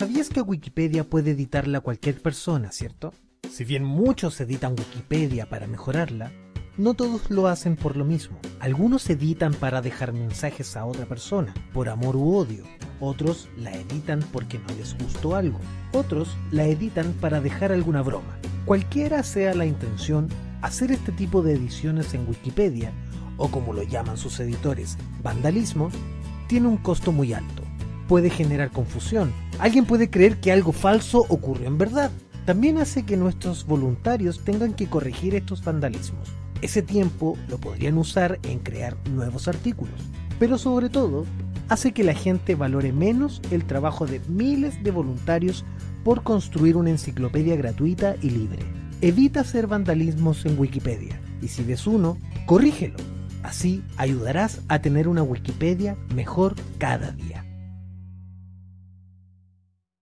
¿Sabías que Wikipedia puede editarla cualquier persona, cierto? Si bien muchos editan Wikipedia para mejorarla, no todos lo hacen por lo mismo. Algunos editan para dejar mensajes a otra persona, por amor u odio. Otros la editan porque no les gustó algo. Otros la editan para dejar alguna broma. Cualquiera sea la intención, hacer este tipo de ediciones en Wikipedia, o como lo llaman sus editores, vandalismo, tiene un costo muy alto. Puede generar confusión. Alguien puede creer que algo falso ocurrió en verdad. También hace que nuestros voluntarios tengan que corregir estos vandalismos. Ese tiempo lo podrían usar en crear nuevos artículos, pero sobre todo hace que la gente valore menos el trabajo de miles de voluntarios por construir una enciclopedia gratuita y libre. Evita hacer vandalismos en Wikipedia y si ves uno, corrígelo. Así ayudarás a tener una Wikipedia mejor cada día.